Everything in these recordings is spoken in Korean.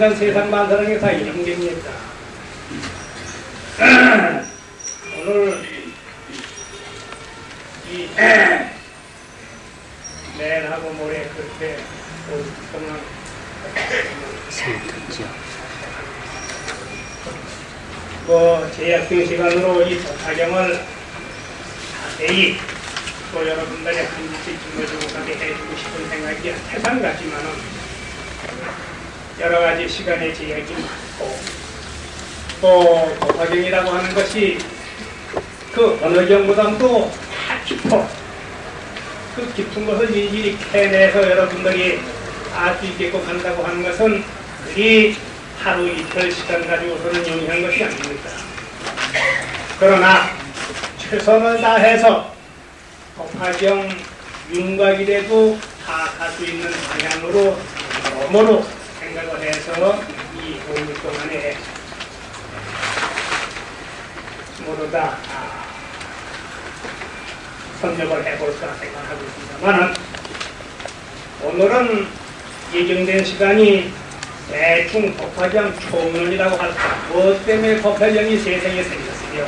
인간 세상 만사는 게 다 이런 게입니다. 오늘 이 내일하고 모레 그렇게 오랫동안 뭐 제약된 시간으로 이 독화경을 자세히 또 여러분들이 한 번씩 증거주고까지 해주고 싶은 생각이 세상 같지만은 여러 가지 시간의 제약이 많고 또 독화경이라고 하는 것이 그 어느 경보다도 다 깊어 그 깊은 것을 일일이 캐내서 여러분들이 알 수 있게끔 한다고 하는 것은 그리 하루 이틀 시간 가지고서는 용이한 것이 아닙니다. 그러나 최선을 다해서 독화경 윤곽이라도 다 갈 수 있는 방향으로 너머로 생각을 해서 이 5일 동안에 모두 다 아, 선적을 해볼까 생각하고 있습니다만은 오늘은 예정된 시간이 대충 법화경 총론이라고 할까? 무엇 때문에 법화경이 세상에 생겼으며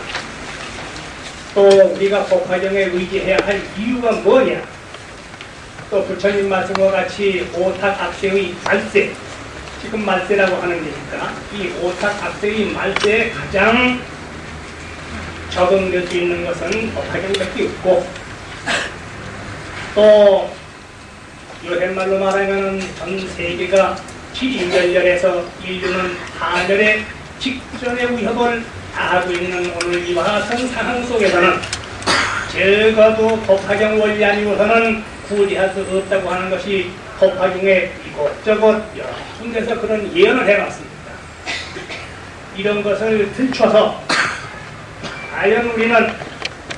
또 우리가 법화경에 의지해야 할 이유가 뭐냐? 또 부처님 말씀과 같이 오탁 악세의 말세 지금 말세라고 하는 게니까 이 오탁 악세의 말세에 가장 적응될 수 있는 것은 법화경밖에 없고 또 요새말로 말하면 전 세계가 지인멸렬해서 인류는 하늘의 직전의 위협을 다하고 있는 오늘 이와 같은 상황 속에서는 적어도 법화경 원리 아니고서는 구리할 수 없다고 하는 것이 법화경에 이곳저곳 여러 군데서 그런 예언을 해놨습니다. 이런 것을 들춰서 과연 우리는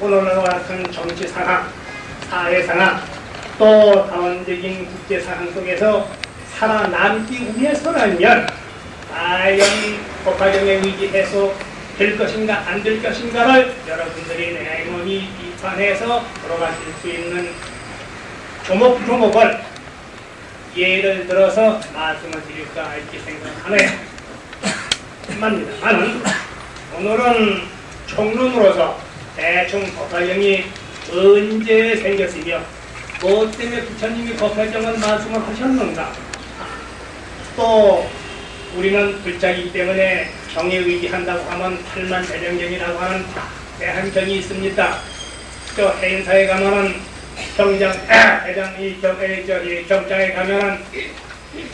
오늘과 같은 정치 상황, 사회 상황, 또 다원적인 국제 상황 속에서 살아남기 위해서라면 과연 법화경에 의지해서 될 것인가 안 될 것인가를 여러분들이 냉엄히 비판해서 돌아가실 수 있는 조목조목을 예를 들어서 말씀을 드릴까 이렇게 생각하네요. 합니다만은 오늘은 총론으로서 대충 법화경이 언제 생겼으며 무엇 때문에 부처님이 법화경을 말씀을 하셨는가 또 우리는 불자이기 때문에 경에 의지한다고 하면 팔만 대령경이라고 하는 대한경이 있습니다. 저 해인사에 가면은 경장, 아, 대장, 이 경, 에, 저, 이 경장에 가면은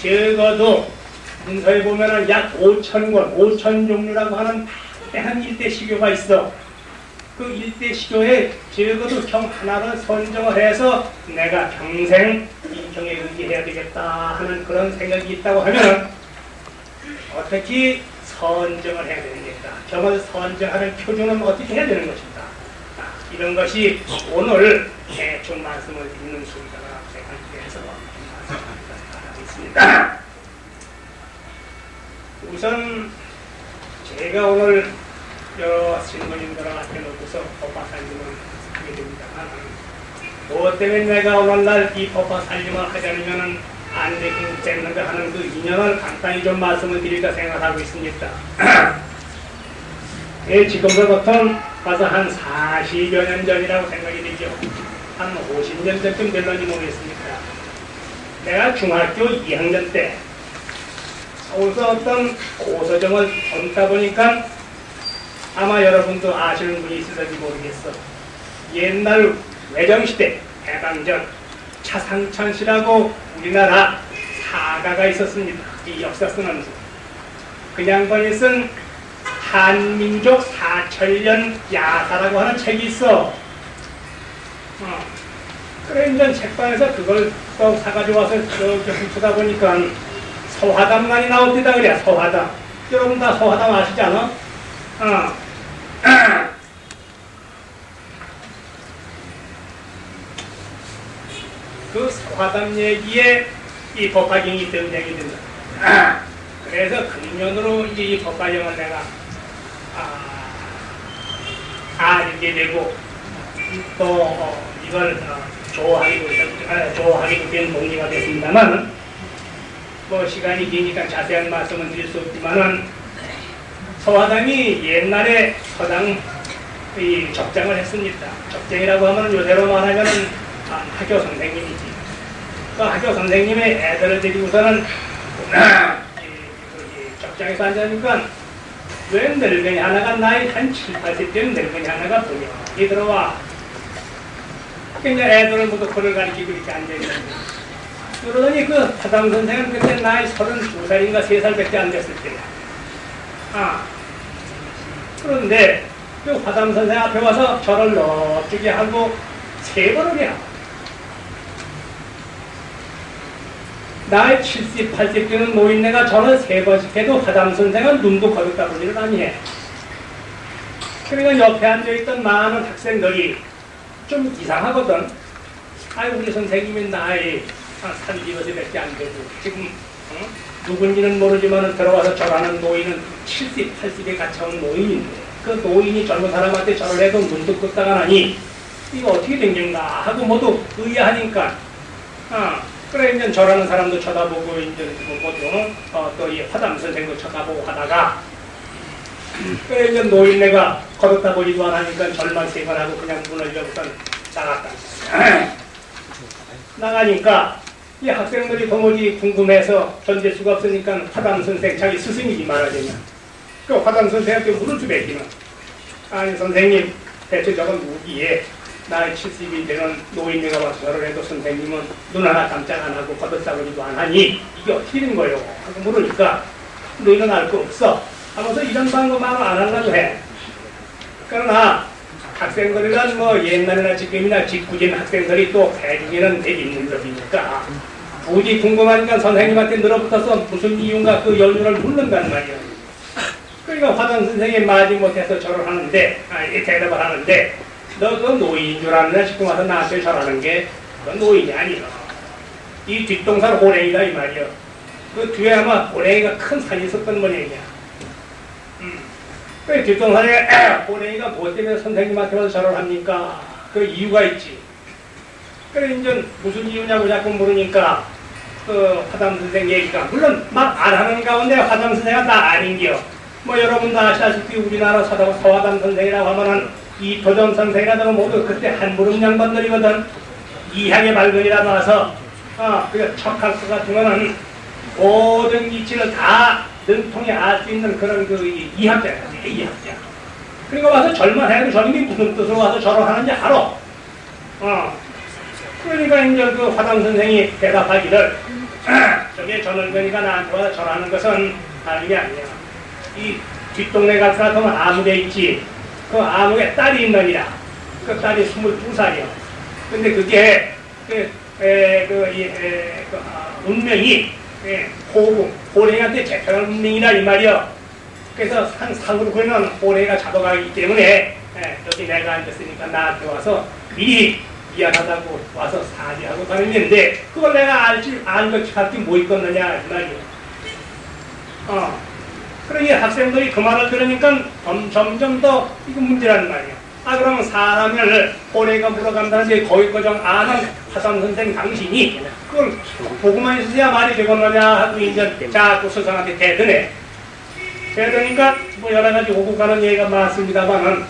적어도 문서에 보면은 약 5천 권, 5천 종류라고 하는 대한 일대 시교가 있어. 그 일대 시교에 적어도 경 하나를 선정을 해서 내가 평생 이 경에 의지해야 되겠다 하는 그런 생각이 있다고 하면은 어떻게 선정을 해야 되는가? 경을 선정하는 표준은 어떻게 해야 되는 것인가? 아, 이런 것이 오늘 대충 말씀을 드리는 순서라 생각해서 말씀하고 있습니다. 우선 제가 오늘 여러 신부님들한테 놓고서 법화 살림을 하게 됩니다만 무엇 때문에 내가 오늘날 이 법화 살림을 하자면은 안 되긴 됐는가 하는 그 인연을 간단히 좀 말씀을 드릴까 생각하고 있습니다. 예, 지금으로부터 가서 한 40여 년 전이라고 생각이 되죠. 한 50년 전쯤 될런지 모르겠습니다. 내가 중학교 2학년 때 어떤 고서점을 젊다 보니까 아마 여러분도 아시는 분이 있을지 모르겠어. 옛날 외정시대 해방전 차상천 씨라고 우리나라 사가가 있었습니다. 이 역사 쓰는 분. 그 양반이 쓴 한민족 사천년 야사라고 하는 책이 있어. 어. 그래 이제 책방에서 그걸 또 사가지고 와서 이렇게 훑다 보니까 서화담만이 나옵니다 그래 서화담. 여러분 다 서화담 아시지 않아? 어. 그 서화담 얘기에 이 법화경이 등장이 된다. 그래서 근년으로 이제 이 법화경을 내가 아, 알게 되고 또 어, 이걸 어, 좋아하기도 아, 좋아하기도 된 동기가 됐습니다만 뭐 시간이 기니까 자세한 말씀은 드릴 수 없지만은 서화담이 옛날에 서당 이 적장을 했습니다. 적장이라고 하면 요새로 말하면은 아, 학교 선생님이지. 그 학교 선생님의 애들을 데리고서는 적장에서 앉으니까 왜 늙은이 하나가 나이 한 7, 80대는 늙은이 하나가 분명히 들어와. 그러니까 애들을 모두 그를 가리키고 이렇게 앉아있는데 그러더니 그 파당 선생은 그때 나이 32살인가 3살밖에 안 됐을 때야. 아. 그런데 그 화담 선생 앞에 와서 저를 넙죽이 하고 세 번을 해요. 나이 70, 80 되는 노인네가 저를 세 번씩 해도 화담 선생은 눈도 거듭다 보지를 아니해. 그러니까 옆에 앉아있던 많은 학생들이 좀 이상하거든. 아이 우리 선생님이 나이 한 30여세밖에 안 되고 지금 어? 누군지는 모르지만 들어와서 절하는 노인은 70, 80에 갇혀온 노인인데 그 노인이 젊은 사람한테 절을 해도 눈도 끄다가 나니 이거 어떻게 된 건가 하고 모두 의아하니까 어, 그래 이제 절하는 사람도 쳐다보고 이제 뭐 모두 어, 또이 화담 선생도 쳐다보고 하다가 그래 이제 노인네가 걸었다 보지도 안 하니까 절만 세 번 하고 그냥 문을 열고서 나갔다 나가니까 이 학생들이 도무지 궁금해서 견딜 수가 없으니까 화담 선생 자기 스승이지 말하자면 그 화담 선생한테 물을 수 뱉기는 아니 선생님 대체 저건 무기에 나이 70이 되는 노인네가 와서 저를 해도 선생님은 눈 하나 깜짝 안 하고 걷어싸고지도 안 하니 이게 어떻게 된 거예요? 하고 물으니까 너희는 알 거 없어. 하면서 이런 방법만은 안 하려고 해. 그러나 학생들이란 뭐 옛날이나 지금이나 직구진 학생들이 또 대중에는 되게 있는 놈이니까 굳이 궁금하니까 선생님한테 늘어붙어서 무슨 이유인가 그 연륜을 묻는단 말이야. 그러니까 화단 선생님 맞이 못해서 절을 하는데, 아, 이 대답을 하는데, 너 그 노인인 줄 아느냐 싶고 와서 나한테 절하는 게, 그 노인이 아니야. 이 뒷동산 호랭이다 이 말이야. 그 뒤에 아마 호랭이가 큰 산이 있었던 모양이야. 음. 그 뒷동산에 호랭이가 무엇 때문에 선생님한테 와서 절을 합니까? 그 이유가 있지. 그래 이제 무슨 이유냐고 자꾸 물으니까 그 화담 선생 얘기가 물론 막 안 하는 가운데 화담 선생은 다 아닌겨. 뭐 여러분도 아시다시피 우리나라 서담 서화담 선생이라고 하면은 이 도전 선생이라든가 모두 그때 한 무릎 양반들이거든. 이향의 발견이라 나와서 어그 척학수 같은 거는 모든 이치를 다 능통히 알수 있는 그런 그 이학자야, 이학자. 그러니까 와서 절만 해도 저놈이 무슨 뜻으로 와서 절을 하는지 알아. 어. 그러니까 이제 그 화당 선생이 대답하기를 저게 전월견이가 나한테 와서 절하는 것은 다른 게 아니야. 이 뒷동네 같은 보면 아무개 있지. 그 아무개 딸이 있느니라. 그 딸이 22살이야. 근데 그게 그, 에, 그, 이, 에, 그 아, 운명이 예, 호구, 호랭이한테 재편한 운명이라 이 말이야. 그래서 한 상으로 그는 호랭이가 잡아가기 때문에 예, 여기 내가 앉았으니까 나한테 와서 미리 미안하다고 와서 사죄하고 건데 그걸 내가 알지 안것 같이 뭐 있겠느냐 이 말이야. 어. 그러니 학생들이 그 말을 들으니까 점, 점점 더 이거 문제라는 말이야. 아 그러면 사람을 호래가 물어간다는데 거기 거정 아는 화산 선생 당신이 그걸 보고만 있으야 말이 되겠느냐 하고 이제 자꾸 스승한테 대드네. 대드니까 뭐 여러 가지 오고 가는 얘기가 많습니다만은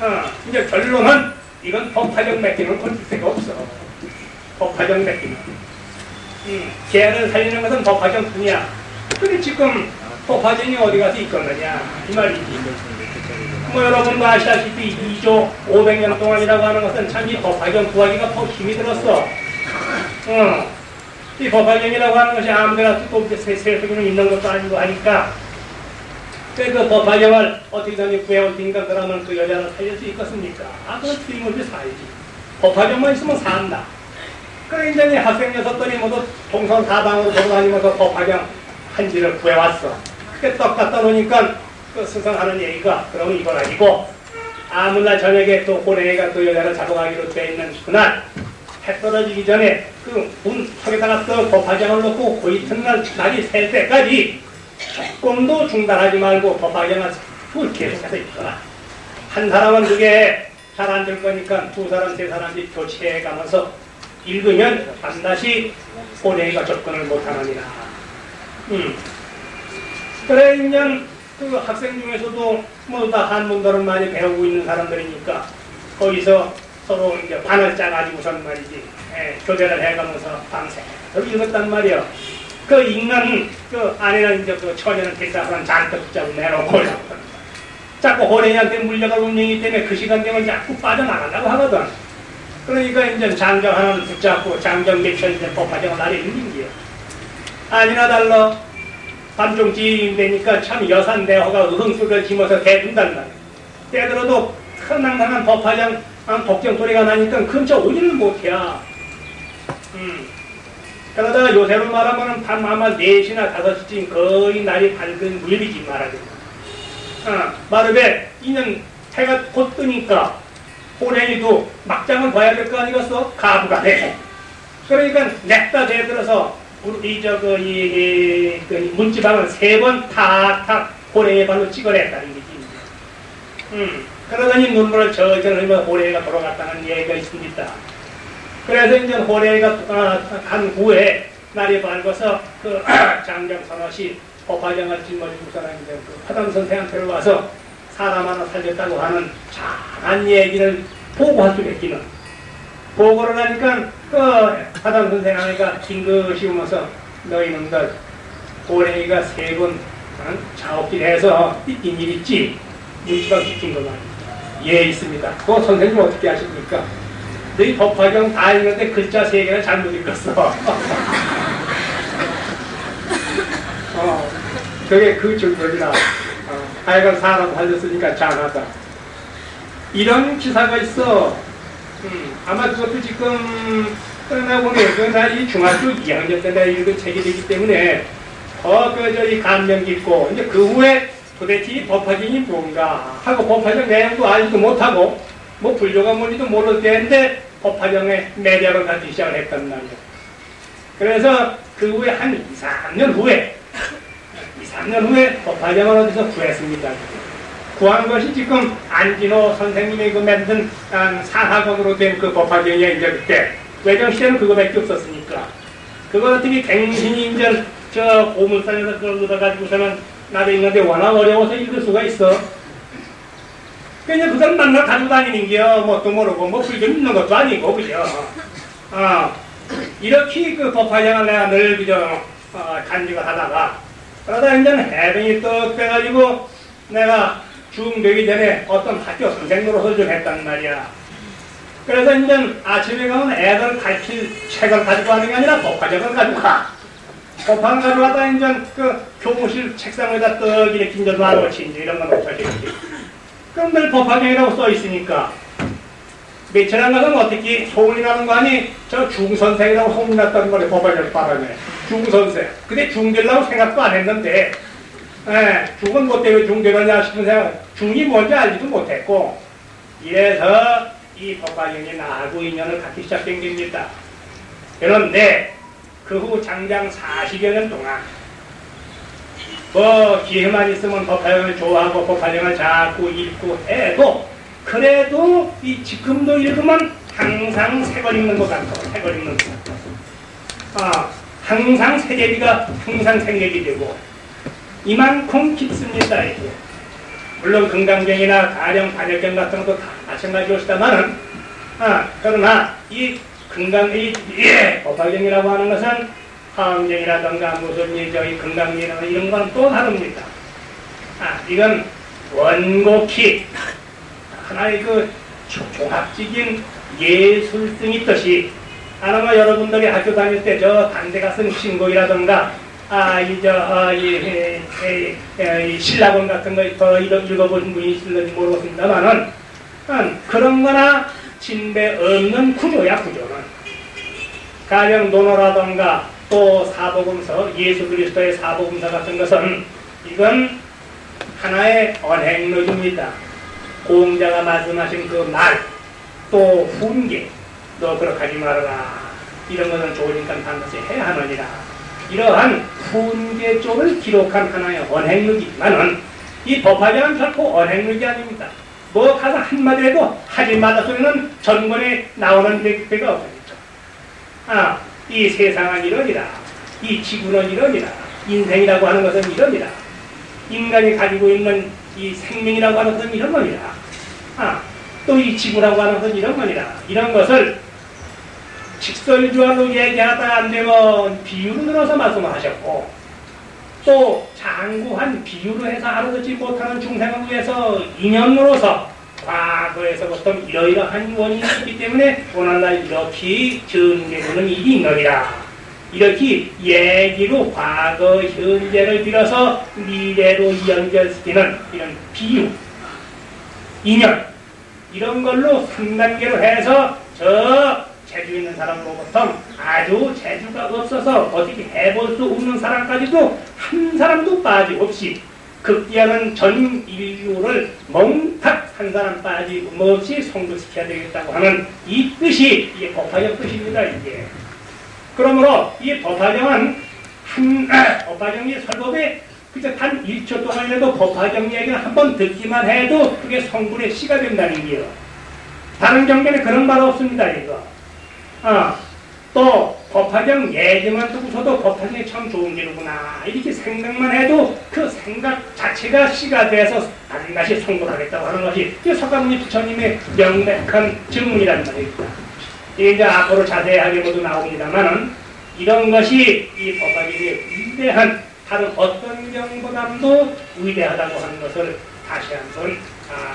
어, 이제 결론은 이건 법화적 맡기는 건질 데가 없어. 법화적 맡기는. 음, 개를 살리는 것은 법화적 뿐이야. 근데 지금 법화정이 어디 가서 있겠느냐 이 말이지. 뭐 여러분도 아시다시피 2조 500년 동안이라고 하는 것은 참이 법화경 구하기가 더 힘이 들었어. 어. 이 법화경이라고 하는 것이 아무데나 또 세속에는 있는 것도 아니고 하니까 그 법화경을 어떻게든지 구해올 테니까 그러면 그 여자를 살릴 수 있겠습니까? 아, 그건 틀림없이 살지. 법화경만 있으면 산다. 그래 이제 학생 녀석들이 모두 동선 사방으로 돌아다니면서 법화경 한지를 구해왔어. 그게 떡 갖다 놓으니까 그 스승하는 얘기가 그러면 이건 아니고 아무나 저녁에 또 호랭이가 또 여자를 잡아가기로 돼 있는 그날 해 떨어지기 전에 그문 턱에다가 또 법화경을 놓고 그 이튿날 날이 새 때까지 조금도 중단하지 말고 법화경을 그걸 계속해서 있거라. 한 사람은 그게 잘 안 될 거니까 두 사람 세 사람이 교체해 가면서 읽으면 반드시 호랭이가 접근을 못하느니라. 음. 그래 이제 그 학생 중에서도 뭐다 한문도를 많이 배우고 있는 사람들이니까 거기서 서로 이제 반을 짜가지고선 말이지 예, 교대를 해가면서 밤새 읽었단 말이야. 그 읽는 그 안에는 이제 그 처녀는 대사하는 잔뜩 붙잡고 내놓고 자꾸 호랭이한테 물려갈 운명이기 때문에 그 시간 되면 자꾸 빠져나가려고 하거든. 그러니까 이제 장정 하나를 붙잡고 장정 며칠 이제 법화정을 날에 있는 게요. 아니나 달라 밤중 지인되니까 참 여산 대호가 으흥소리를 지면서 대둔단 말이야. 때들어도 큰낭낭한 법화장 아, 법정 소리가 나니까 근처 오지를 못해야. 음. 그러다가 요새로 말하면 밤 아마 4시나 5시쯤 거의 날이 밝은 무렵이지 말하자면. 아, 말하되 이는 해가 곧 뜨니까 호랭이도 막장을 봐야 될 거 아니겠어? 가부가 돼. 그러니까 냅다 대들어서 우리 저그 이, 이, 그 문지방을 세 번 탁탁 호랭이 발로 찍어냈다는 거지. 음, 그러더니 눈물을 저절 흘리며 호랭이가 돌아갔다는 얘기가 있습니다. 그래서 이제 어, 간 후에 날이 밝아서 그 장정 선호시 법화장을 짊어지고서는 이제 그 화당 선생한테 와서 사람 하나 살렸다고 하는 장한 얘기를 보고할 수 있기는 보고를 하니까 그 화당 선생 하니까 징긋이 오면서 너희 놈들 고랭이가 세번 작업질해서 삐낀 일 있지? 시킨 거 말이야. 예 있습니다. 그거 선생님 어떻게 하십니까? 너희 법화경 다 읽는데 글자 세 개를 잘못 읽었어. 어, 그게 그 줄거리라. 어, 하여간 사람 살렸으니까 잘하다. 이런 기사가 있어. 음, 아마 그것도 지금 끝나보면 그 나이 중학교 2학년 때 내가 읽은 책이 되기 때문에 더 그저이 감명 깊고 이제 그 후에 도대체 이 법화경이 뭔가 하고 법화경 내용도 알지도 못하고 뭐 불교가 뭔지도 모를 때인데 법화경의 매력을 갖기 시작을 했단 말이에요. 그래서 그 후에 한 2, 3년 후에 2, 3년 후에 법화경을 어디서 구했습니다. 구한 것이 지금 안진호 선생님이 그 만든 한 산학원으로 된 그 법화경이야 이제 그때 외정 시대는 그거밖에 없었으니까 그거 어떻게 갱신이 이제 저 고물산에서 그걸 얻어가지고서는 나도 있는데 워낙 어려워서 읽을 수가 있어. 그냥 그걸 만나 가지고 다니는 게요. 뭣도 모르고 뭐 불교 믿는 것도 아니고 그죠. 어, 이렇게 그 법화경을 내가 늘 그저 어, 간직을 하다가 그러다 이제 해병이 떡 빼가지고 내가 중되기 전에 어떤 학교 선생 노릇을 좀 했단 말이야. 그래서 이제 아침에 가면 애들 가르칠 책을 가지고 가는 게 아니라 법화책을 가지고 가. 법화를 가져가다 이제 그 교무실 책상에다 떡 이렇게 이제 놔놓지 이런 거 놓쳐지. 그 럼늘 법화경이라고 써 있으니까 안 가면 어떻게 소문이 나는 거 아니? 저 중선생이라고 소문이 났다는 말이 법화경 바람에 중선생. 근데 중되려고 생각도 안 했는데 예, 중은 뭐 때문에 중되느냐 싶은 생각 중이 뭔지 알지도 못했고 이래서 이 법화경이 나하고 인연을 갖기 시작된 겁니다. 그런데 그 후 장장 40여 년 동안 뭐 기회만 있으면 법화경을 좋아하고 법화경을 자꾸 읽고 해도 그래도 이 지금도 읽으면 항상 새걸 읽는 것 같고 새걸 읽는 것 같고 아, 항상 세계비가 항상 생략이 되고 이만큼 깊습니다 이게. 물론 건강경이나 가령 반역경 같은 것도 다 마찬가지였다마는 아, 그러나 이 건강 이 예, 법화경이라고 하는 것은 화엄경이라든가 무슨 이 저희 건강경이나 이런 건 또 다릅니다. 아, 이건 원곡히 하나의 그 조- 종합적인 예술성이 있듯이 아마 여러분들이 학교 다닐 때 저 단대가 쓴 신곡이라든가 아, 이, 저, 아, 이, 이, 이, 이, 이 신라본 같은 거더 읽어보신 분이 있을지 모르겠습니다만은, 음, 그런 거나 진배 없는 구조야, 구조는. 가령 논어라든가 또 사복음서, 예수 그리스도의 사복음서 같은 것은 이건 하나의 언행록입니다. 공자가 말씀하신 그 말, 또 훈계, 너 그렇게 하지 말아라. 이런 것은 좋으니까 반드시 해야 하느니라. 이러한 훈계 쪽을 기록한 하나의 언행록이지만은 이 법화경은 결코 언행록이 아닙니다. 뭐 가서 한마디라도 하지 말라 소리는 전문에 나오는 데- 데가 없습니다. 아, 이 세상은 이러니라. 이 지구는 이러니라. 인생이라고 하는 것은 이러니라. 인간이 가지고 있는 이 생명이라고 하는 것은 이런 거니라. 아, 또 이 지구라고 하는 것은 이런 거니라. 이런 것을 직설주화로 얘기하다 안 되면 비유로 들어서 말씀을 하셨고 또 장구한 비유로 해서 알아듣지 못하는 중생을 위해서 인연으로서 과거에서부터 이러이러한 원인이 있기 때문에 오늘날 이렇게 전개되는 일이 있느니라. 이렇게 얘기로 과거, 현재를 빌어서 미래로 연결시키는 이런 비유, 인연, 이런 걸로 3단계로 해서 저 재주 있는 사람으로부터 아주 재주가 없어서 어떻게 해볼 수 없는 사람까지도 한 사람도 빠짐없이 극기하는 전 인류를 몽탁 한 사람 빠짐없이 성불시켜야 되겠다고 하는 이 뜻이 이게 법화경 뜻입니다 이게. 그러므로 이 법화경은 한 아, 법화경이 설법에 그저 단 1초 동안이라도 법화경 얘기를 한 번 듣기만 해도 그게 성불의 시가 된다는 게요. 다른 경전에 그런 말 없습니다 이거. 어, 또 법화경 얘기만 듣고서도 법화경이 참 좋은 기로구나 이렇게 생각만 해도 그 생각 자체가 시가 돼서 반드시 성불하겠다고 하는 것이 이 석가모니 부처님의 명백한 증문이란 말입니다. 이제 앞으로 자세하게 모두 나옵니다만은 이런 것이 이 법화경의 위대한 다른 어떤 경보다도 위대하다고 하는 것을 다시 한번 아,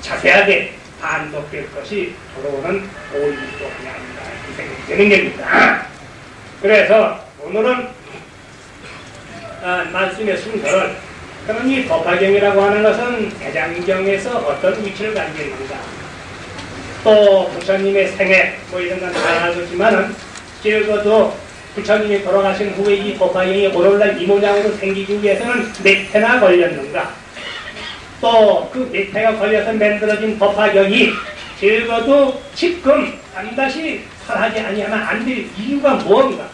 자세하게 반복될 것이 돌아오는 오일 또한이 아닌가 이 생각이 드는 겁니다. 그래서 오늘은 아, 말씀의 순서를 그럼 이 법화경이라고 하는 것은 대장경에서 어떤 위치를 가지고 있는가 또 부처님의 생애 뭐 이런 건 다 알겠지만은 적어도 부처님이 돌아가신 후에 이 법화경이 오늘날 이 모양으로 생기기 위해서는 몇 해나 걸렸는가 또그몇 해가 걸려서 만들어진 법화경이 적어도 지금 반드시 설하지 아니하면 안 될 이유가 뭔가?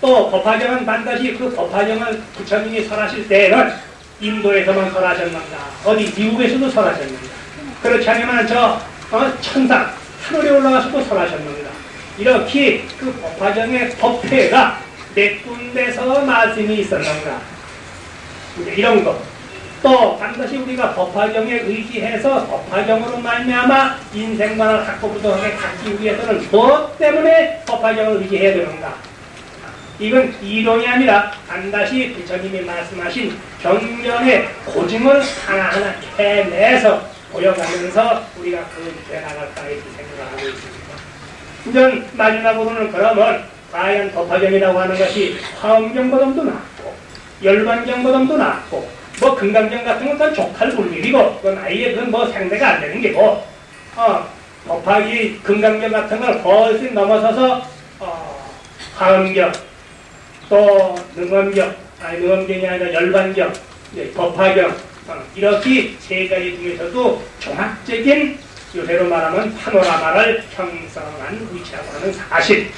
또 법화경은 반드시 그 법화경을 부처님이 설하실 때에는 인도에서만 설하셨는가? 어디 미국에서도 설하셨는가? 그렇지 않으면 저 어, 천상 하늘에 올라가서도 설하셨는가? 이렇게 그 법화경의 법회가 몇 군데서 말씀이 있었는가? 이런 거. 또 반드시 우리가 법화경에 의지해서 법화경으로 말미암아 인생관을 확고부도하게 갖기 위해서는 무엇 때문에 법화경을 의지해야 되는가? 이건 이론이 아니라 반드시 부처님이 말씀하신 경전의 고증을 하나하나 해내서 보여가면서 우리가 그렇게 나갈까 이렇게 생각을 하고 있습니다. 이제 마지막으로는 그러면 과연 법화경이라고 하는 것이 화엄경보다도 낫고 열반경보다도 낫고 뭐 금강경 같은 건 족할 불밀이고 그건 아예 그건 뭐 상대가 안 되는 게고 어, 법화기 금강경 같은 걸 훨씬 넘어서서 어, 화엄경 또 능엄경 아니 능엄경이 아니라 열반경 예, 법화경 어, 이렇게 세 가지 중에서도 종합적인 요새로 말하면 파노라마를 형성한 위치라고 하는 사실.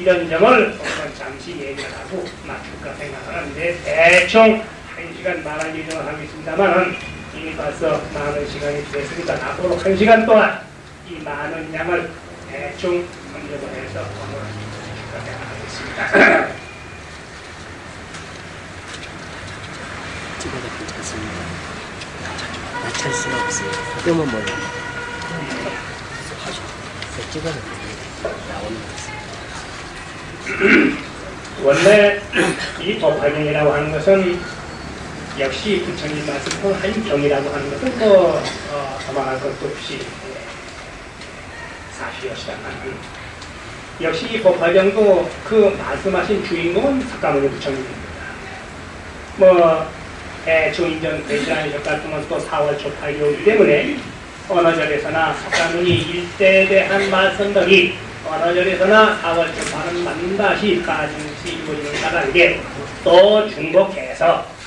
이런 점을 오늘 잠시 얘기를 하고 마칠까 생각하는데 대충 한 시간 말할 예정을 하고 있습니다만 이미 벌써 많은 시간이 됐으니까 앞으로 한 시간 동안 이 많은 양을 대충 검색을 해서 오늘 마칠까 생각하겠습니다. 찍어도 괜찮습니다. 나찰 수가 없어요. 뜸은. 그 찍어도 나오는 것 같습니다. 원래 이 법화경이라고 하는 것은 역시 부처님 말씀도 한 경이라고 하는 것은 뭐 어, 도망할 것도 없이 예, 사실이었다만 역시 이 법화경도 그 말씀하신 주인공은 석가모니 부처님입니다. 뭐 대충 인전 되지 않으셨 같으면 또 4월 초 8개월이기 때문에 어느 절에서나 석가모니 일대에 대한 말씀들이 어느 절에서나 4월 초 8은 만다시 가중시 이루어지는 가라게 또 중복해서 어,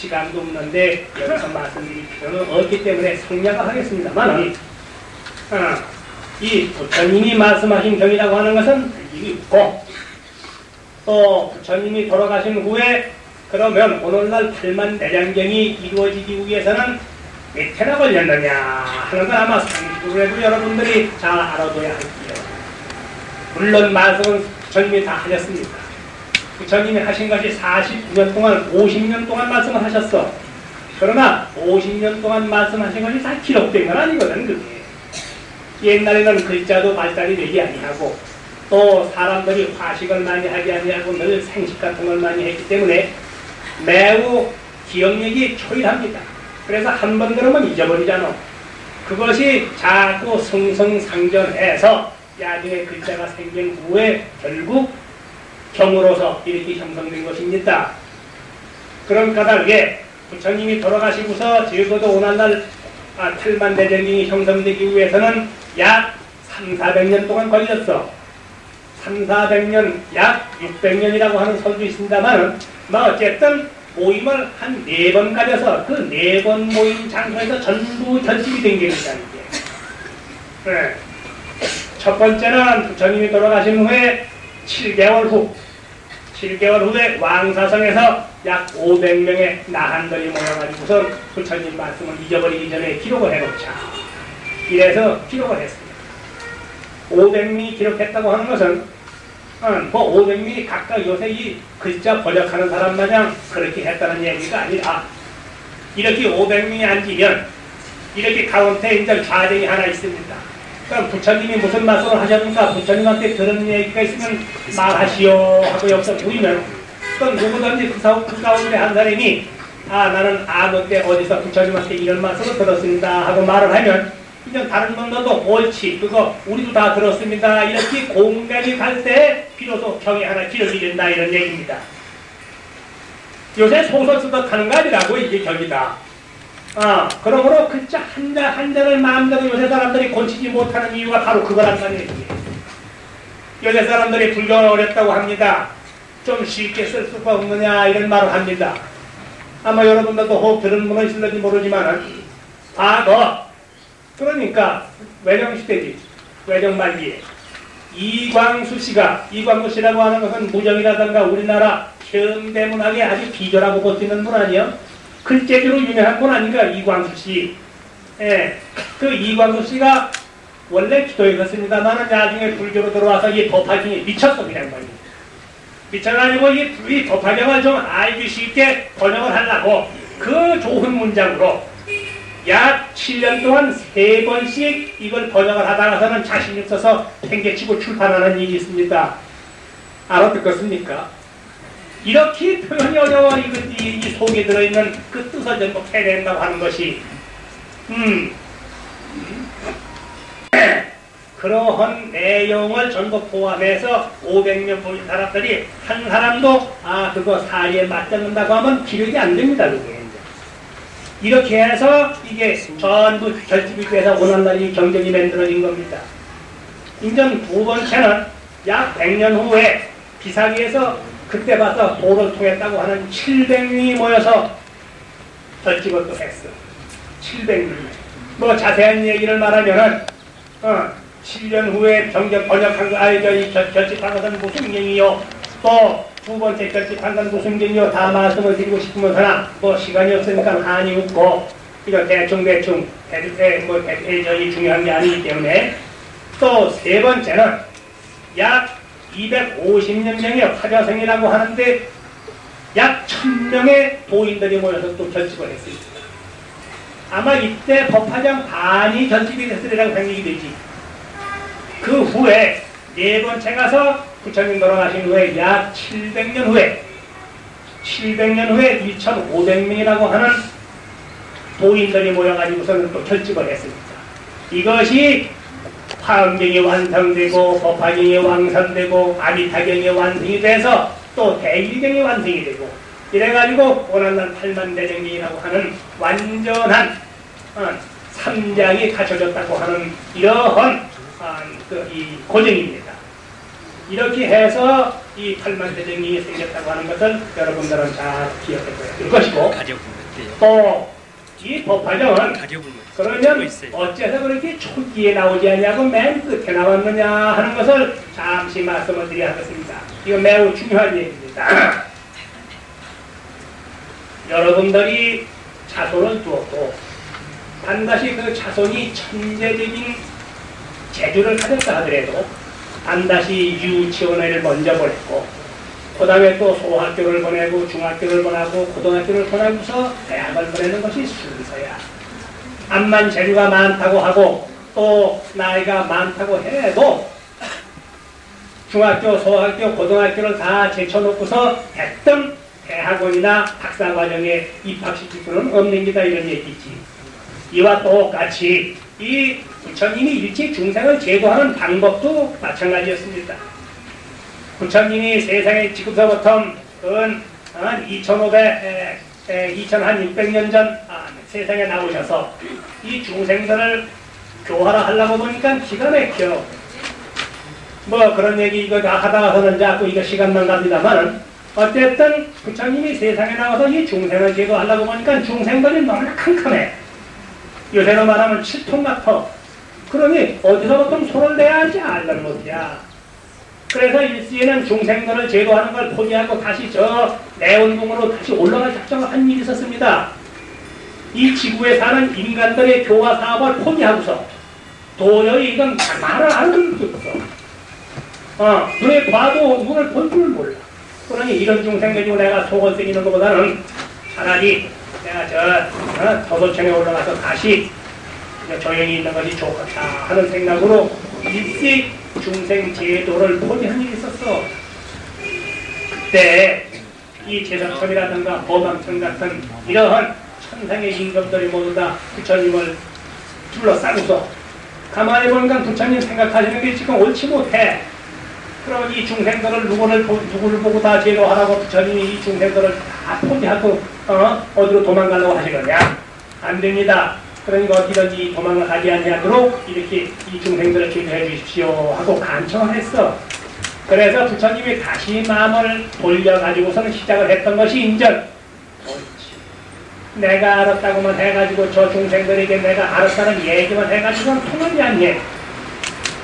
시간도 없는데 여기서 말씀드릴 필요는 없기 때문에 생략을 하겠습니다만 어, 이 부처님이 말씀하신 경이라고 하는 것은 일이 있고 또 부처님이 돌아가신 후에 그러면 오늘날 팔만 대장경이 이루어지기 위해서는 몇 해나 걸렸느냐 하는 건 아마 상식으로도 여러분들이 잘 알아둬야 할게요. 물론 말씀은 부처님이 다 하셨습니다. 부처님이 하신 것이 49년 동안 50년 동안 말씀을 하셨어. 그러나 50년 동안 말씀하신 것이 다 기록된 건 아니거든 그게. 옛날에는 글자도 발달이 되지 아니하고 또 사람들이 화식을 많이 하지 아니하고 늘 생식 같은 걸 많이 했기 때문에 매우 기억력이 초일합니다. 그래서 한 번 들으면 잊어버리잖아. 그것이 자꾸 승승상전해서 나중에 글자가 생긴 후에 결국 경으로서 이렇게 형성된 것입니다. 그런 까닭에 부처님이 돌아가시고서 적어도 오늘날 아, 틀만대전이 형성되기 위해서는 약 3, 400년 동안 걸렸어. 3, 400년, 약 600년이라고 하는 설도 있습니다만, 뭐 어쨌든 모임을 한 네 번 가려서 그 네 번 모임 장소에서 전부 결집이 된 게입니다, 이게. 네. 첫 번째는 부처님이 돌아가신 후에 7개월 후, 7개월 후에 왕사성에서 약 500명의 나한들이 모여가지고서 부처님 말씀을 잊어버리기 전에 기록을 해놓자. 이래서 기록을 했습니다. 500명이 기록했다고 하는 것은 어, 뭐 500명이 각각 요새 이 글자 번역하는 사람 마냥 그렇게 했다는 얘기가 아니라 이렇게 500명이 앉으면 이렇게 가운데 이제 좌정이 하나 있습니다. 그럼 부처님이 무슨 말씀을 하셨는가? 부처님한테 들은 얘기가 있으면 말하시오 하고 여기서 보이면 그건 누구든지 그, 사- 그 가운데 한 사람이 아 나는 때 어디서 부처님한테 이런 말씀을 들었습니다 하고 말을 하면 이제 다른 분들도 옳지 그거 우리도 다 들었습니다. 이렇게 공간이 갈 때 비로소 경이 하나 기록이 된다 이런 얘기입니다. 요새 소설 쓰듯 하는 거 아니라고 이게 경이다 아, 그러므로 글자 한 자 한 자를 마음대로 요새 사람들이 고치지 못하는 이유가 바로 그거란 말이에요. 요새 사람들이 불교가 어렵다고 합니다. 좀 쉽게 쓸 수가 없느냐 이런 말을 합니다. 아마 여러분들도 혹 들은 분은 있을지 모르지만 과거 그러니까 외정시대지 외정 말기에 이광수 씨가 이광수 씨라고 하는 것은 무정이라든가 우리나라 현대문학에 아주 비결하고 버티는 분 아니요? 글재주로 유명한 분 아닌가 이광수 씨. 예, 그 이광수 씨가 원래 기도에 갔습니다만 나중에 불교로 들어와서 이 법화경에 미쳤어 그냥 말이에요. 미쳐가지고 이, 이 법화경을 좀 알기 쉽게 번역을 하려고 그 좋은 문장으로 약 7년 동안 세 번씩 이걸 번역을 하다가서는 자신 있어서 팽개치고 출판하는 일이 있습니다. 알아듣겠습니까? 이렇게 표현이 어려워 이, 이, 이 속에 들어있는 그 뜻을 전부 캐낸다고 하는 것이 음, 그러한 내용을 전부 포함해서 500명 보인 사람들이 한 사람도 아 그거 사리에 맞잡는다고 하면 기력이 안 됩니다 그게. 이렇게 해서 이게 전부 결집이 돼서 오늘날 이 경전이 만들어진 겁니다. 인전 두 번째는 약 100년 후에 비사기에서 그때 봐서 도를 통했다고 하는 700명이 모여서 또 했어. 700명. 뭐 자세한 얘기를 말하면은 어, 7년 후에 경전 번역한 거 알죠? 이 결, 결집한 것은 무슨 경이요? 또 두 번째 결집한 건 무슨 경이요? 다 말씀을 드리고 싶으면서나 뭐 시간이 없으니까 한이 없고 이거 대충 대충 대대 뭐 대대전이 중요한 게 아니기 때문에 또 세 번째는 약 250년 명의 화자성이라고 하는데 약 1000명의 도인들이 모여서 또 결집을 했습니다. 아마 이때 법화장 반이 결집이 됐으리라고 생각이 되지. 그 후에 네 번째 가서 부처님 돌아가신 후에 약 700년 후에 700년 후에 2,500명이라고 하는 도인들이 모여가지고서는 또 결집을 했습니다. 이것이 화엄경이 완성되고 법화경이 완성되고 아미타경이 완성이 돼서 또 대일경이 완성이 되고 이래가지고 오늘날 팔만대정경이라고 하는 완전한 어, 삼장이 갖춰졌다고 하는 이러한 어, 그, 이 고정입니다. 이렇게 해서 이 팔만대정경이 생겼다고 하는 것을 여러분들은 잘 기억해 둬야 될 것이고. 또 이 법화경은. 그러면. 어째서 그렇게 초기에 나오지 않냐고 맨 끝에 나왔느냐 하는 것을 잠시 말씀을 드려야 하겠습니다. 이거 매우 중요한 얘기입니다. 여러분들이 자손을 두었고 반드시 그 자손이 천재적인 재주를 가졌다 하더라도 반드시 유치원을 먼저 보냈고 그 다음에 또 소학교를 보내고 중학교를 보내고 고등학교를 보내고서 대학을 보내는 것이 순서야. 암만 재주가 많다고 하고 또 나이가 많다고 해도 중학교, 소학교, 고등학교를 다 제쳐놓고서 했던 대학원이나 박사과정에 입학시킬 수는 없는 기다 이런 얘기지. 이와 똑같이 이 부처님이 일체 중생을 제도하는 방법도 마찬가지였습니다. 부처님이 세상에 지금서부터 은 2500, 2600년 전 아, 세상에 나오셔서 이 중생들을 교화를 하려고 보니까 기가 막혀. 뭐 그런 얘기 이거 다 하다가서는 자꾸 이거 시간만 갑니다만은 어쨌든 부처님이 세상에 나와서 이 중생을 제도하려고 보니까 중생들이 너무나 캄캄해. 요새로 말하면 칠통 같아. 그러니 어디서부터 손을 내야 할지 알는 못이야. 그래서 일시에는 중생들을 제도하는 걸 포기하고 다시 저 내원궁으로 다시 올라갈 작정을 한 일이 있었습니다. 이 지구에 사는 인간들의 교화 사업을 포기하고서 도저히 이건 말을 안 들을 수 없어. 어, 눈에 봐도 눈을 볼 줄 몰라. 그러니 이런 중생 가지고 내가 속을 새기는 것보다는 차라리 내가 저 어, 도도청에 올라가서 다시 조용히 있는 것이 좋겠다 하는 생각으로 일시 중생 제도를 포기한 일이 있었어. 그때 이 제사청이라든가 보방청 같은 이러한 천상의 임금들이 모두 다 부처님을 둘러싸고서 가만히 보니까 부처님 생각하시는 게 지금 옳지 못해. 그럼 이 중생들을 누구를, 보- 누구를 보고 다 제도하라고 부처님이 이 중생들을 다 포기하고 어? 어디로 도망가려고 하시느냐? 안 됩니다. 그러니까 어디든지 도망을 가지 아니하도록 이렇게 이 중생들을 제도해 주십시오 하고 간청을 했어. 그래서 부처님이 다시 마음을 돌려가지고서는 시작을 했던 것이. 옳지. 내가 알았다고만 해가지고 저 중생들에게 내가 알았다는 얘기만 해가지고는 통하지 않니.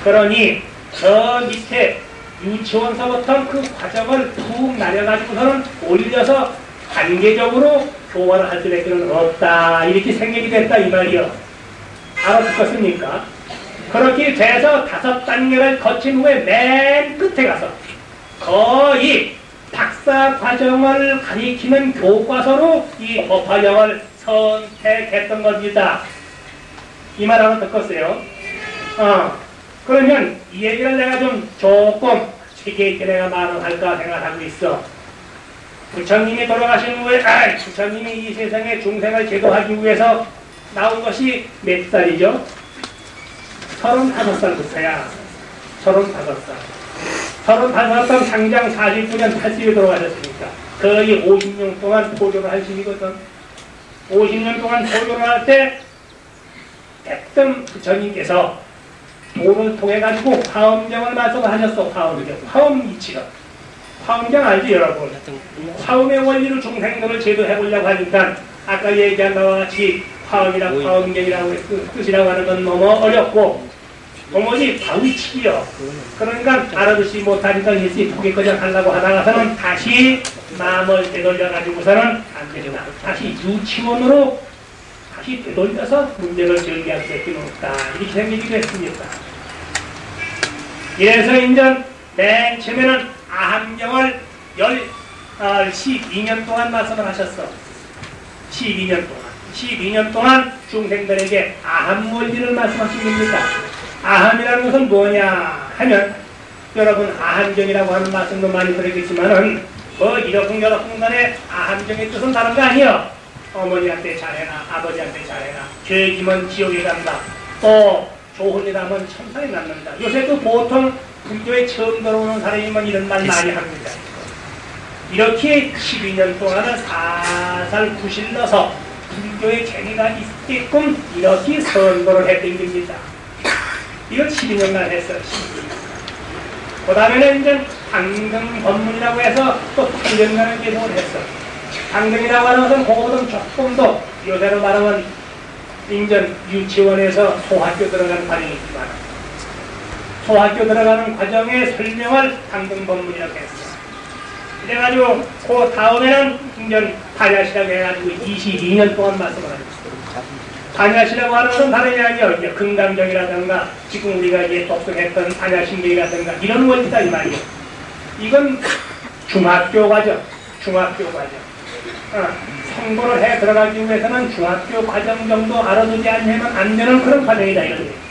그러니 저 밑에 유치원서부터 그 과정을 푹 날려가지고서는 올려서 단계적으로 교화를 할 수밖에는 없다. 이렇게 생각이 됐다 이 말이요. 알아듣겠습니까? 그렇게 돼서 다섯 단계를 거친 후에 맨 끝에 가서 거의 박사 과정을 가리키는 교과서로 이 법화경을 선택했던 겁니다. 이 말 하나 듣겠어요? 어, 그러면 이 얘기를 내가 좀 조금 어떻게 이렇게 내가 말을 할까 생각하고 있어. 부처님이 돌아가신 후에, 아, 부처님이 이 세상에 중생을 제도하기 위해서 나온 것이 몇 살이죠? 서른다섯 살부터야. 서른다섯 살. 서른다섯 살 상장 49년 80에 돌아가셨으니까 거의 50년 동안 포교를 하시거든. 50년 동안 포교를 할때 대뜸 부처님께서 돈을 통해 가지고 화엄경을 말씀하셨어. 화엄경. 화엄 이치가. 화엄경 알지 여러분? 화엄의 원리로 중생들을 제도해 보려고 하니까 아까 얘기한 바와 같이 화엄이라고 화엄경이라고 그 뜻이라고 하는 건 너무 어렵고 도무지 바위치기요. 그러니까 알아듣지 못하니까 일시 포기거절 하려고 하다가서는 다시 마음을 되돌려 가지고서는 안 되겠다. 다시 유치원으로 다시 되돌려서 문제를 제기할 수밖에 없다. 이렇게 생기기도 했습니다. 이래서 인전 맨 처음에는 아함경을 열, 어, 12년 동안 말씀을 하셨어. 12년 동안. 12년 동안 중생들에게 아함 원리를 말씀하신 겁니다. 아함이라는 것은 뭐냐 하면 여러분 아함경이라고 하는 말씀도 많이 들었겠지만은 뭐 이러쿵 저러쿵 간에 아함경의 뜻은 다른 거 아니요. 어머니한테 잘해라, 아버지한테 잘해라. 죄지면 지옥에 간다. 또 좋은 일 하면 천상에 남는다. 요새도 보통 불교에 처음 들어오는 사람이면 이런 말 많이 합니다. 이렇게 12년 동안은 살살 구실러서 불교의 재미가 있게끔 이렇게 선도를 했던 겁니다. 이걸 12년간 했어요. 12년. 그 다음에는 이제 당등 법문이라고 해서 또 8년간을 계속을 했어. 당등이라고 하는 것은 그거보다 조금 더 요새로 말하면 인전 유치원에서 소학교 들어가는 과정이지만 소학교 들어가는 과정의 설명을 당등 법문이라고 했어. 그래가지고 그 다음에는 인전 반야시라고 해가지고 22년 동안 말씀을 하셨어. 반야시라고 하는 것은 다름이 아니에요. 이제 금강경이라든가 지금 우리가 이제 독특했던 반야신경이라든가 이런 원리다 이 말이에요. 이건 중학교 과정, 중학교 과정. 어, 성공을 해 들어가기 위해서는 중학교 과정 정도 알아두지 않으면 안 되는 그런 과정이다 이런. 어.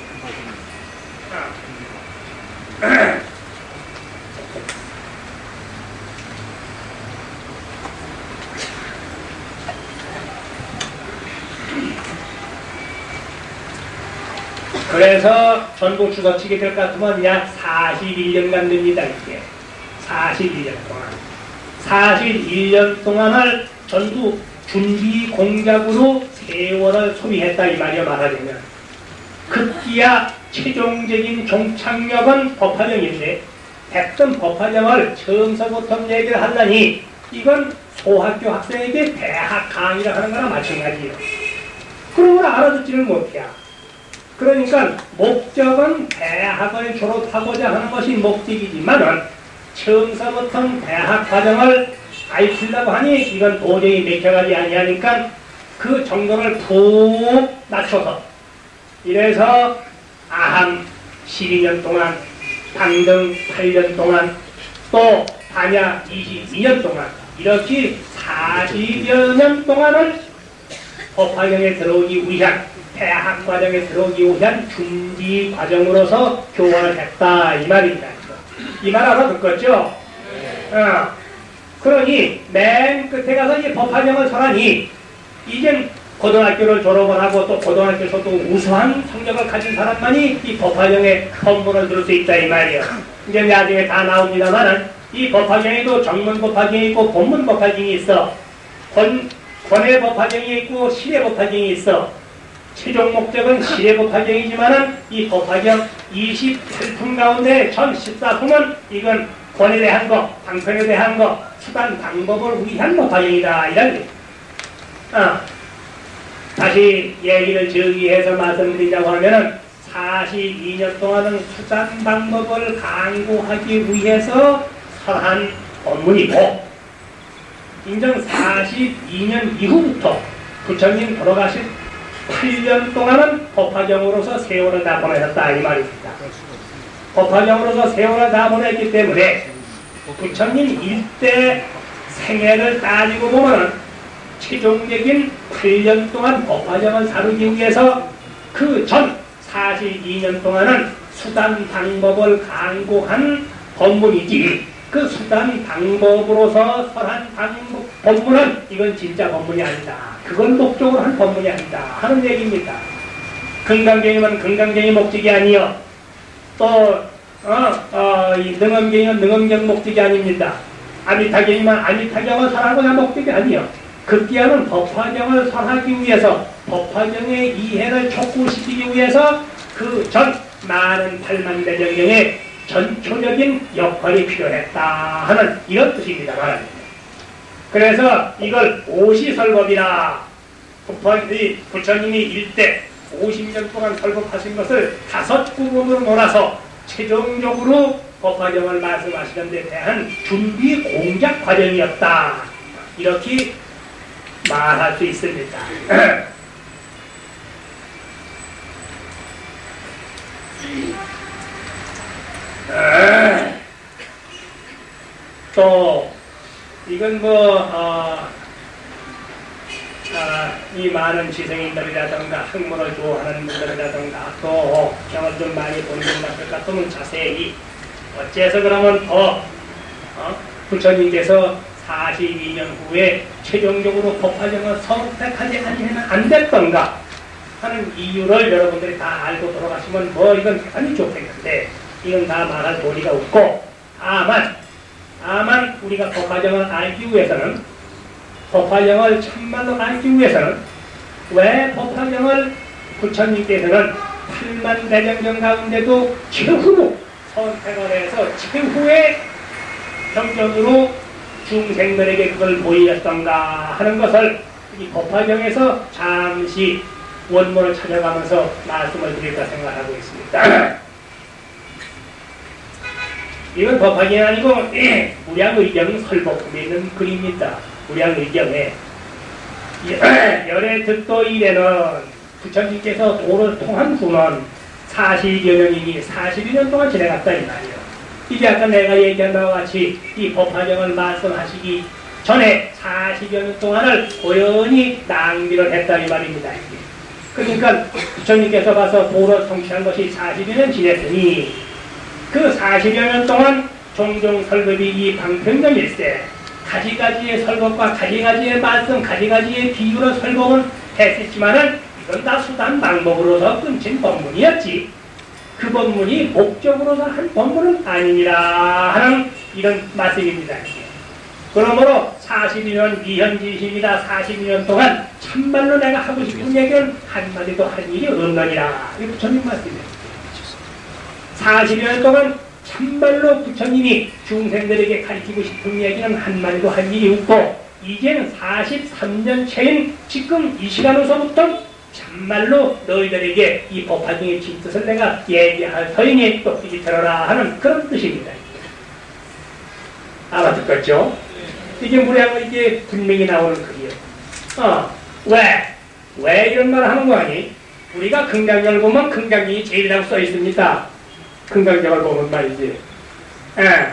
그래서 전국 주거치게 될것 같으면 약 41년간 됩니다, 이게. 41년 동안. 41년 동안을 전부 준비 공작으로 세월을 소비했다, 이 말이야, 말하자면. 급기야 최종적인 종착역은 법화정인데, 백점 법화정을 처음서부터 얘기를 하려니, 이건 소학교 학생에게 대학 강의를 하는 거나 마찬가지예요. 그런 걸 알아듣지를 못해요. 그러니까 목적은 대학을 졸업하고자 하는 것이 목적이지만 은 처음서부터 대학 과정을 가르치려고 하니 이건 도저히 맥혀가지 아니하니까 그 정도를 푹 낮춰서 이래서 아함 12년 동안 당등 8년 동안 또 반야 22년 동안 이렇게 40여 년 동안을 법화경에 들어오기 위한 대학 과정에 들어오기 위한 준비 과정으로서 교원을 했다 이 말입니다. 이말 알아 듣겠죠? 어. 그러니 맨 끝에 가서 이 법화경을 설하니 이젠 고등학교를 졸업을 하고 또 고등학교에서도 우수한 성적을 가진 사람만이 이 법화경에 법문을 들을 수 있다 이 말이에요. 이제 나중에 다 나옵니다만은 이 법화경에도 정문 법화경이 있고 본문 법화경이 있어. 권, 권의 법화경이 있고 실의 법화경이 있어. 최종 목적은 실의 법화경이지만은 이 법화경 28품 가운데 전 14품은 이건 권에 대한 거, 방편에 대한 거, 수단 방법을 위한 법화경이다 이런 게. 어. 다시 얘기를 저기해서 말씀드리자고 하면은 42년 동안은 수단 방법을 강구하기 위해서 설한 법문이고 인정 42년 이후부터 부처님 돌아가신 8년 동안은 법화경으로서 세월을 다 보내셨다 이 말입니다. 법화경으로서 세월을 다 보냈기 때문에 부처님 일대 생애를 따지고 보면은 최종적인 8년 동안 법화경을 사르기 위해서 그 전 42년 동안은 수단 방법을 강구한 법문이지 그 수단 방법으로서 설한 방법, 법문은 이건 진짜 법문이 아니다. 그건 목적으로 한 법문이 아니다. 하는 얘기입니다. 금강경이면 금강경이 목적이 아니요. 또, 어, 어, 이 능엄경이면 능엄경 목적이 아닙니다. 아미타경이면 아미타경을 설하고자 목적이 아니요. 극기하는 법화경을 설하기 위해서 법화경의 이해를 촉구시키기 위해서 그 전 많은 팔만대정경의 전초적인 역할이 필요했다 하는 이런 뜻입니다. 그래서 이걸 오시설법이라 부처님이, 부처님이 일대 50년 동안 설법하신 것을 다섯 부분으로 몰아서 최종적으로 법화경을 말씀하시는 데 대한 준비 공작 과정이었다. 이렇게 말할 수 있습니다. 또 이건 뭐 어, 아, 이 많은 지성인들이라든가 학문을 좋아하는 분들이라든가 또 경을 좀 많이 보는 분들 같으면 자세히 어째서 그러면 더 어? 부처님께서 42년 후에 최종적으로 법화정을 선택하지 않으면 안 됐던가 하는 이유를 여러분들이 다 알고 돌아가시면 뭐 이건 대단히 좋겠는데 이건 다 말할 도리가 없고 다만 다만 우리가 법화정을 알기 위해서는 법화정을 참말로 알기 위해서는 왜 법화정을 부처님께서는 8만 대정경 가운데도 최후로 선택을 해서 최후의 경전으로 중생들에게 그걸 보이었던가 하는 것을 이 법화경에서 잠시 원문을 찾아가면서 말씀을 드릴까 생각하고 있습니다. 이건 법화경이 아니고 예, 무량의경 설법품에 있는 글입니다. 무량의경에 열의 득도 이래는 부처님께서 도를 통한 후는 40여 년이니 42년 동안 지내갔다 이 말이에요. 이게 아까 내가 얘기한 바와 같이 이 법화경을 말씀하시기 전에 40여 년 동안을 고연히 낭비를 했다 이 말입니다. 그러니까 부처님께서 가서 도를 성취한 것이 40여 년 지냈으니 그 40여 년 동안 종종 설법이 이 방평정일세 가지가지의 설법과 가지가지의 말씀, 가지가지의 비유로 설법은 했었지만은 이건 다 수단 방법으로서 끊친 법문이었지. 그 법문이 목적으로서 한 법문은 아니니라 하는 이런 말씀입니다. 그러므로 42년 미현지심이다 42년 동안 참말로 내가 하고 싶은 얘기는 한마디도 할 일이 없느니라. 이 부처님 말씀이에요. 40년 동안 참말로 부처님이 중생들에게 가르치고 싶은 얘기는 한마디도 할 일이 없고 이제는 43년 차인 지금 이 시간으로서부터 참말로 너희들에게 이 법화중의 진뜻을 내가 얘기할 터이니 똑똑히 들어라 하는 그런 뜻입니다. 알아듣겠죠? 이게 무례하고 이게 분명히 나오는 글이에요. 어, 왜? 왜 이런 말을 하는 거 아니? 우리가 긍장경을 보면 긍장경이 제일이라고 써 있습니다. 긍장경을 보면 말이지. 예.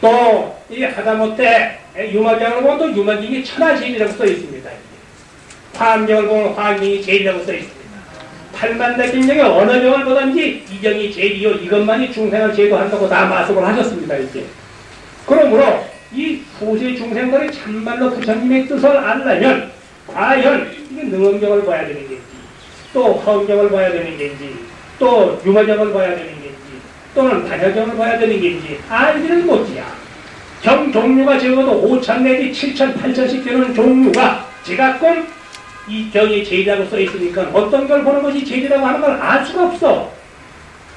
또, 이 하다못해 유마경을 보면 또 유마경이 천하제일이라고 써 있습니다. 화암경을 보면 화암경이 제일이라고 써 있습니다. 팔만대경에 어느 경을 보든지 이 경이 제일이요. 이것만이 중생을 제도한다고 다 말씀을 하셨습니다. 이제. 그러므로 이 후세 중생들이 참말로 부처님의 뜻을 알려면 과연 이게 능엄경을 봐야 되는 건지 또 허경을 봐야 되는 건지 또 유마경을 봐야 되는 건지 또는 반야경을 봐야 되는 건지 알지는 못이야. 경 종류가 적어도 5천 내지 7천, 8천씩 되는 종류가 제각건 이 경이 제일이라고 써 있으니까 어떤 걸 보는 것이 제일이라고 하는 걸 알 수가 없어.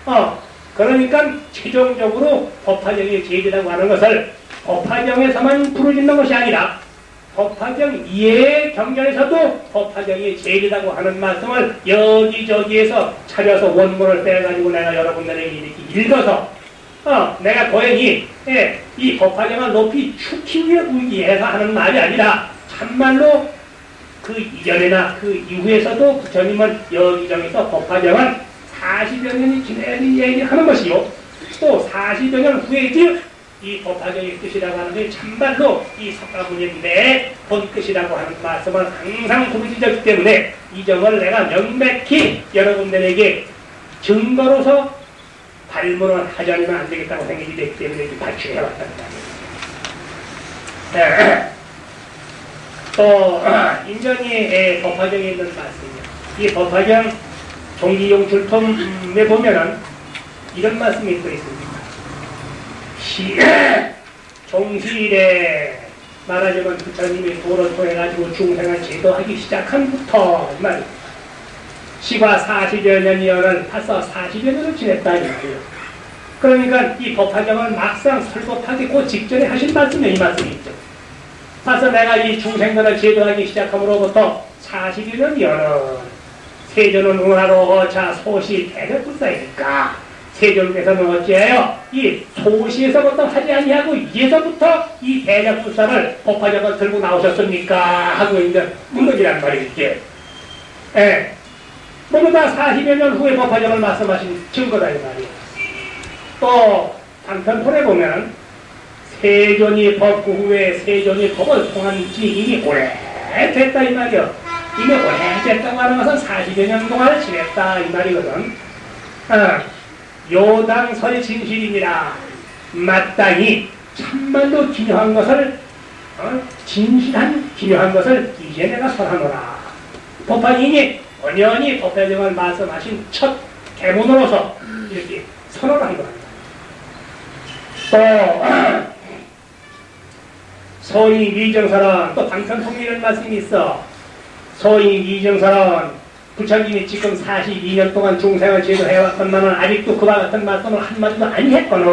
어, 그러니까 최종적으로 법화경이 제일이라고 하는 것을 법화경에서만 부르짖는 것이 아니라 법화경 이외의 경전에서도 법화경이 제일이라고 하는 말씀을 여기저기에서 찾아서 원문을 빼가지고 내가 여러분들에게 이렇게 읽어서 어, 내가 고연히 예, 이 법화경을 높이 축히 위해서 하는 말이 아니라 참말로 그 이전에나 그 이후에서도 부처님은 여기저기서 법화경은 40여 년이 지내야 얘기하는 것이요. 또 40여 년 후에지 이 법화경의 뜻이라고 하는 게 참말로 이 석가모니 내본 뜻이라고 하는 말씀을 항상 부르짖었기 때문에 이 점을 내가 명백히 여러분들에게 증거로서 발문을 하지 않으면 안 되겠다고 생각이 됐기 때문에 거예요. 또 어, 인정의 법화정에 있는 말씀이요. 이 법화정 종기용 출품에 보면은 이런 말씀이 또 있습니다. 시, 종시일에 말하자면 부처님이 도를 통해가지고 중생을 제도하기 시작한부터. 시과 40여 년이어는 벌써 40여 년을 지냈다 이 말이에요. 그러니까 이 법화정을 막상 설법하기 그 직전에 하신 말씀이 이 말씀이죠. 벌써 내가 이 중생들을 제도하기 시작함으로부터 40여 년이어는 세존은 은하로 어차 소시 대력불사이니까 세존께서는 어찌해요? 이 소시에서부터 하지 아니하고 이에서부터 이 대력불사를 법화정을 들고 나오셨습니까? 하고 이제 묻는이란 말이지. 예. 모두 다 40여 년 후에 법화정을 말씀하신 증거다 이 말이에요. 또 방편폰에 보면 세존이 법그 후에 세존이 법을 통한 지 이미 오래됐다 이 말이요. 이미 오래됐다고 하는 것은 40여 년 동안 지냈다 이 말이거든. 어, 요당설이 진실이니라 마땅히 참말로 기묘한 것을 어, 진실한 기묘한 것을 이제 내가 설하노라. 법화인이 원연히 법화정을 말씀하신 첫 개문으로서 이렇게 선언한 겁니다. 또 소위 미정설은 또 방편통일이라는 말씀이 있어. 소위 미정설은 부처님이 지금 42년 동안 중생을 제도해왔건만은 아직도 그와 같은 말씀을 한마디도 아니했거든.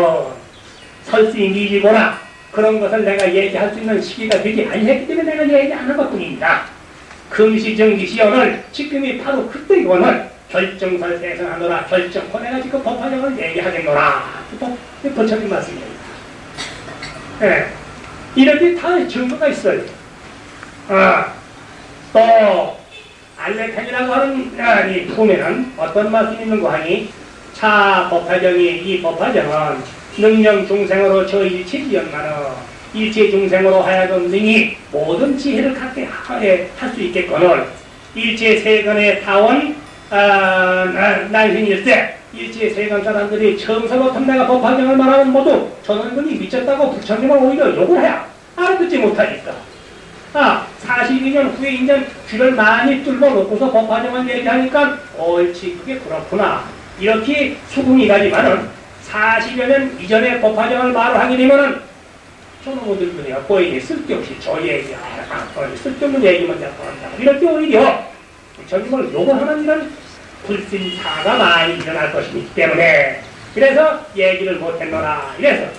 설시 미지거나 그런 것을 내가 얘기할 수 있는 시기가 되지 아니했기 때문에 내가 얘기하는 것뿐입니다. 금시정기시연을 지금이 바로 그때이거늘 결정설 세상하노라 결정코 내가 지금 법화정을 얘기하겠노라. 또 부처님 말씀입니다. 예. 이렇게 다 증거가 있어요. 아, 또 알레탄이라고 하는 아, 이 품에는 어떤 말씀이 있는가 하니 차 법화정이 이 법화정은 능령 중생으로 저 일체 지연만은 일체 중생으로 하여금 능히 모든 지혜를 갖게 할 수 있겠거늘 일체 세간의 타원 아, 난신일세 일체 세간 사람들이 처음서부터 내가 법화정을 말하면 모두 분이 미쳤다고 부처님을 오히려 욕을 해야 알아듣지 못하니까 아 42년 후에 이제 귀를 많이 뚫어 놓고서 법화정을 얘기하니까 옳지 그게 그렇구나. 이렇게 수긍이 가지만은 40여 년 이전에 법화정을 말을 하게 되면은 저놈들 그냥 거의 쓸데없이 저 얘기 아, 쓸데없는 얘기만 자꾸 한다. 이렇게 오히려 부처님을 욕을 하는 이런 불신사가 많이 일어날 것이기 때문에 그래서 얘기를 못했노라. 이래서.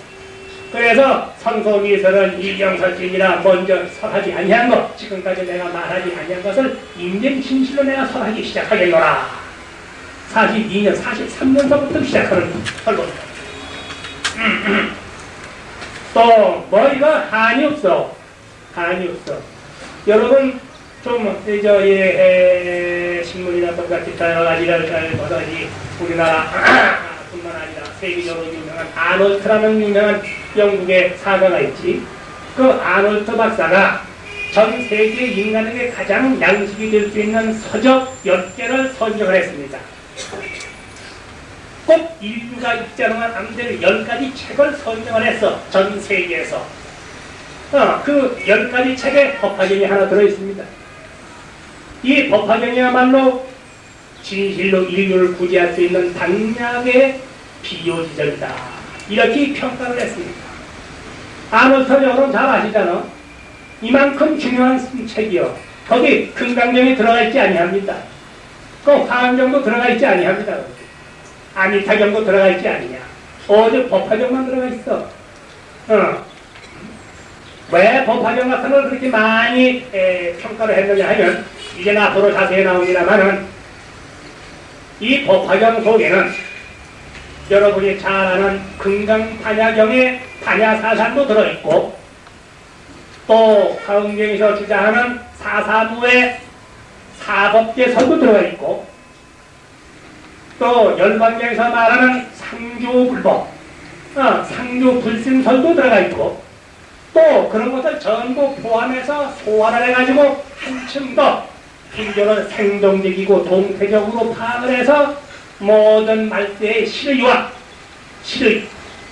그래서 성소미설은 이경설진이라 먼저 설하지 아니한 것 지금까지 내가 말하지 아니한 것을 인정 진실로 내가 설하기 시작하겠노라. 42년 43년서부터 시작하는 설법이다. 또 머리가 한이 없어. 한이 없어. 여러분 좀, 저, 예, 신문이나 똑같이 여러 가지를 잘 보다니 우리나라 뿐만 아니라 세계적으로 유명한 아놀트라는 유명한 영국의 사가가 있지. 그 아놀트 박사가 전 세계 인간에게 가장 양식이 될 수 있는 서적 10개를 선정을 했습니다. 꼭 인류가 읽지 않으면 안될 10가지 책을 선정을 했어. 전 세계에서. 어, 그 10가지 책에 법화경이 하나 들어있습니다. 이 법화경이야말로 진실로 인류를 구제할 수 있는 당량의 비효지적이다. 이렇게 평가를 했습니다. 아놀터 여러분 잘 아시잖아. 이만큼 중요한 책이요. 거기 금강경이 들어가 있지 아니합니다. 그 화엄경도 들어가 있지 아니합니다. 아미타경도 들어가 있지 아니냐. 어제 법화경만 들어가 있어. 어. 왜 법화경 같은 걸 그렇게 많이 에, 평가를 했느냐 하면 이제 앞으로 자세히 나옵니다만은 이 법화경 속에는 여러분이 잘 아는 금강판야경의 판야사산도 들어있고 또 화엄경에서 주장하는 사사부의 사법제설도 들어있고 또 열반경에서 말하는 상조불법 어, 상조불심설도 들어가 있고 또 그런 것을 전부 포함해서 소화를 해가지고 한층 더 불교를 생동적이고 동태적으로 파악을 해서 모든 말세의 실의와 실의,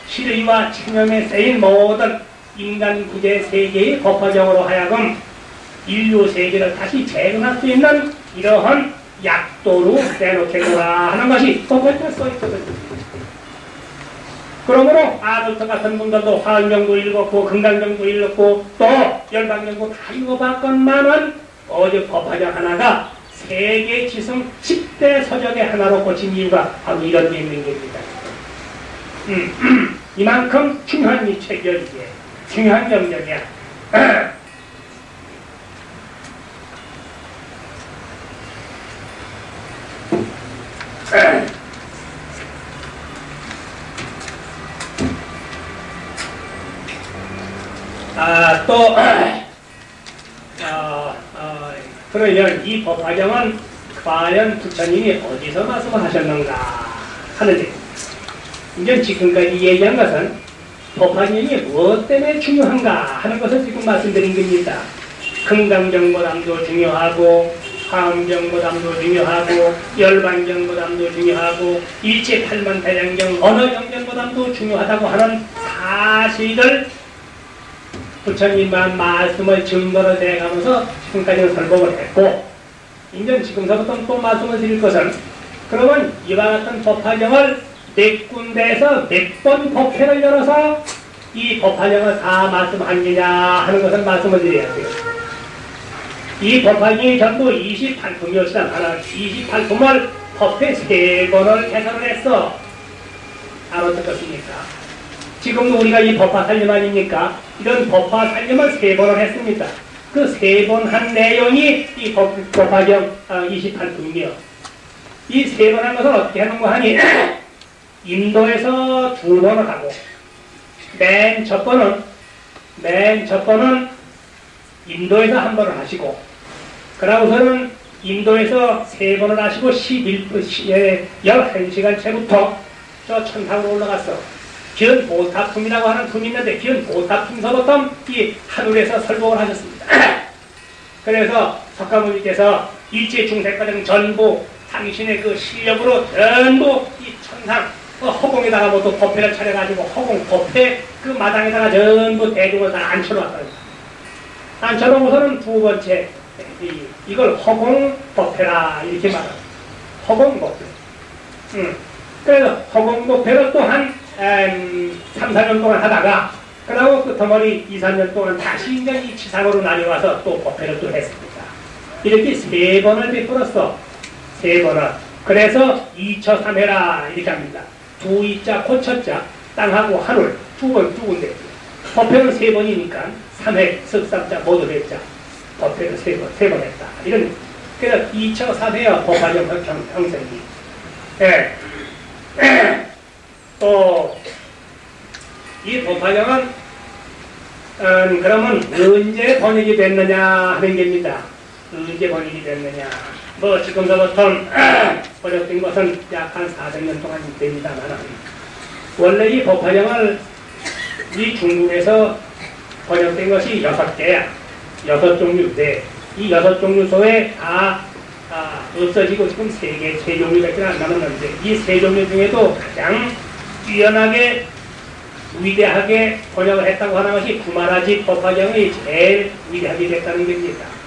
실의와 체념에 쌓인 모든 인간 구제 세계의 법화정으로 하여금 인류 세계를 다시 재건할 수 있는 이러한 약도로 내놓겠노라 하는 것이 법화정에 써있거든요. 그러므로 아르트 같은 분들도 화학명도 읽었고 건강명도 읽었고 또 열방명도 다 읽어봤건만은 어제 법화장 하나가 세계 지성 10대 서적의 하나로 꽂힌 이유가 바로 이런 게 있는 겁니다. 음, 이만큼 중요한 이 책이야 이게 중요한 영역이야. 아, 또, 어, 어, 그러면 이 법화경은 과연 부처님이 어디서 말씀을 하셨는가 하는데, 이제 지금까지 얘기한 것은 법화경이 무엇 때문에 중요한가 하는 것을 지금 말씀드린 겁니다. 금강정보담도 중요하고, 화엄정보담도 중요하고, 열반정보담도 중요하고, 일체팔만대장경, 언어정정보담도 중요하다고 하는 사실을 부처님만 말씀을 증거로 대가면서 지금까지는 설법을 했고 이제 지금서부터 또 말씀을 드릴 것은 그러면 이와 같은 법화경을 몇 군데에서 몇 번 법회를 열어서 이 법화경을 다 말씀한 게냐 하는 것을 말씀을 드려야 돼요. 이 법화경이 전부 28품이었지만 하나 28품을 법회 세 번을 개설을 했어. 알아듣겠습니까? 지금도 우리가 이 법화 살림 아닙니까? 이런 법화 살림을 세 번을 했습니다. 그 세 번 한 내용이 이 법, 법화경 28품이요. 이 세 번 한 것을 어떻게 하는가 하니 인도에서 두 번을 하고 맨 첫 번은 맨 첫 번은 인도에서 한 번을 하시고 그러고서는 인도에서 세 번을 하시고 11분, 11시간 채부터 저 천상으로 올라갔어. 기은 보탑품이라고 하는 품이 있는데 기은 보탑품서부터 이 하늘에서 설법을 하셨습니다. 그래서 석가모니께서 일체 중생과정 전부 당신의 그 실력으로 전부 이 천상 그 허공에다가 뭐또 법회를 차려가지고 허공 법회 그 마당에다가 전부 대중을 다 앉혀놓았다. 앉혀놓고서는 두 번째 이, 이걸 허공 법회라 이렇게 말합니다. 허공 법회. 음. 그래서 허공 법회를 또한 음, 3, 4년 동안 하다가 그러고 끝머리 2, 3년 동안 다시 이제 이 지상으로 나뉘어와서 또 법회를 또 했습니다. 이렇게 세 번을 베풀었어. 세 번을. 그래서 2처 3회라 이렇게 합니다. 두 이자 고쳐자 땅하고 하늘 두번 두 군데. 법회는 세 번이니까 3회 습삼자 모두 했자. 법회를 세 번, 세 번 했다. 이런 그래서 2처 3회와 법화정 형성이. 예. 또, 이 법화경은, 음, 그러면 언제 번역이 됐느냐 하는 겁니다. 언제 번역이 됐느냐. 뭐, 지금서부터 번역된 것은 약 한 400년 동안 됩니다만, 원래 이 법화경을 이 중국에서 번역된 것이 여섯 개야. 여섯 종류인데, 이 여섯 종류 속에 다 아, 없어지고 지금 세 개, 세 종류밖에 안 남았는데, 이세 종류 중에도 가장 뛰어나게 위대하게 번역을 했다고 하는 것이 구마라지 법화경이 제일 위대하게 됐다는 겁니다.